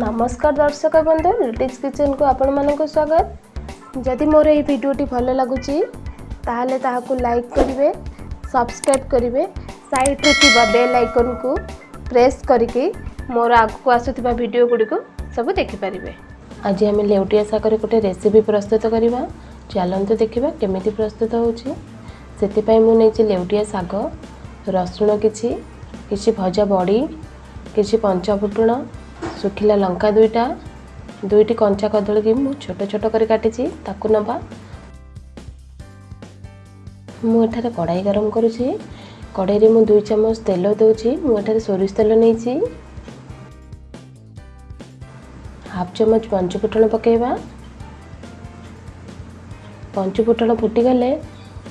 ନମସ୍କାର ଦର୍ଶକ ବନ୍ଧୁ ଲିଟିକ୍ସ କିଚେନ୍କୁ ଆପଣମାନଙ୍କୁ ସ୍ୱାଗତ ଯଦି ମୋର ଏହି ଭିଡ଼ିଓଟି ଭଲ ଲାଗୁଛି ତାହେଲେ ତାହାକୁ ଲାଇକ୍ କରିବେ ସବସ୍କ୍ରାଇବ୍ କରିବେ ସାଇଡ଼୍ରେ ଥିବା ବେଲ୍ ଆଇକନ୍କୁ ପ୍ରେସ୍ କରିକି ମୋର ଆଗକୁ ଆସୁଥିବା ଭିଡ଼ିଓ ଗୁଡ଼ିକୁ ସବୁ ଦେଖିପାରିବେ ଆଜି ଆମେ ଲେଉଟିଆ ଶାଗରେ ଗୋଟେ ରେସିପି ପ୍ରସ୍ତୁତ କରିବା। ଚାଲନ୍ତୁ ଦେଖିବା କେମିତି ପ୍ରସ୍ତୁତ ହେଉଛି ସେଥିପାଇଁ ମୁଁ ନେଇଛି ଲେଉଟିଆ ଶାଗ ରସୁଣ କିଛି କିଛି ଭଜା ବଡ଼ି କିଛି ପଞ୍ଚଫୁଟଣ ଶୁଖିଲା ଲଙ୍କା ଦୁଇଟା ଦୁଇଟି କଞ୍ଚା କଦଳୀକି ମୁଁ ଛୋଟ ଛୋଟ କରି କାଟିଛି ତାକୁ ନେବା। ମୁଁ ଏଠାରେ କଢ଼ାଇ ଗରମ କରୁଛି କଢ଼ାଇରେ ମୁଁ ଦୁଇ ଚାମଚ ତେଲ ଦେଉଛି ମୁଁ ଏଠାରେ ସୋରିଷ ତେଲ ନେଇଛି ହାଫ୍ ଚାମଚ ପଞ୍ଚଫୁଟଣ ପକାଇବା। ପଞ୍ଚଫୁଟଣ ଫୁଟିଗଲେ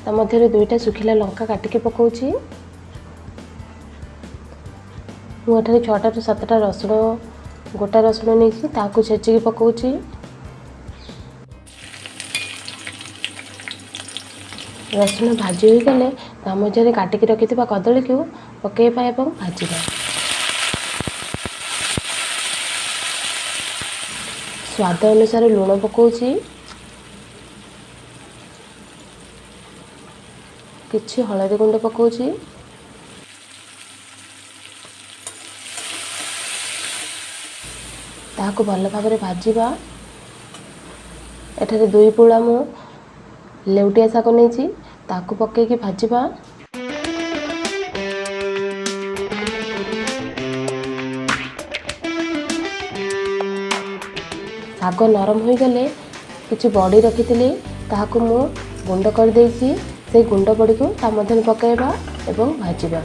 ତା ମଧ୍ୟରେ ଦୁଇଟା ଶୁଖିଲା ଲଙ୍କା କାଟିକି ପକାଉଛି ମୁଁ ଏଠାରେ ଛଅଟାରୁ ସାତଟା ରସୁଣ ଗୋଟା ରସୁଣ ନେଇଛି ତାକୁ ଛେଚିକି ପକାଉଛି। ରସୁଣ ଭାଜି ହୋଇଗଲେ ତା ମଧ୍ୟରେ କାଟିକି ରଖିଥିବା କଦଳୀକୁ ପକାଇବା ଏବଂ ଭାଜିବା। ସ୍ୱାଦ ଅନୁସାରେ ଲୁଣ ପକାଉଛି। କିଛି ହଳଦୀ ଗୁଣ୍ଡ ପକାଉଛି। ତାହାକୁ ଭଲ ଭାବରେ ଭାଜିବା। ଏଠାରେ ଦୁଇ ପୁଳା ମୁଁ ଲେଉଟିଆ ଶାଗ ନେଇଛି ତାକୁ ପକାଇକି ଭାଜିବା। ଶାଗ ନରମ ହୋଇଗଲେ କିଛି ବଡ଼ି ରଖିଥିଲି ତାହାକୁ ମୁଁ ଗୁଣ୍ଡ କରିଦେଇଛି। ସେଇ ଗୁଣ୍ଡ ବଡ଼ିକୁ ତା ମଧ୍ୟରେ ପକାଇବା ଏବଂ ଭାଜିବା।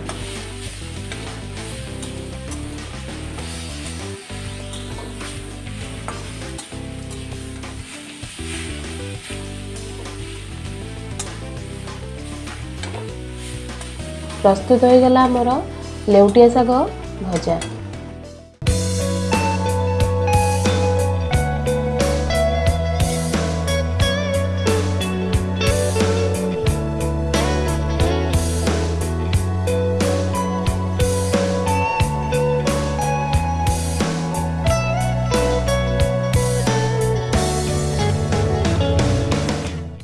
ପ୍ରସ୍ତୁତ ହୋଇଗଲା ଆମର ଲେଉଟିଆ ଶାଗ ଭଜା।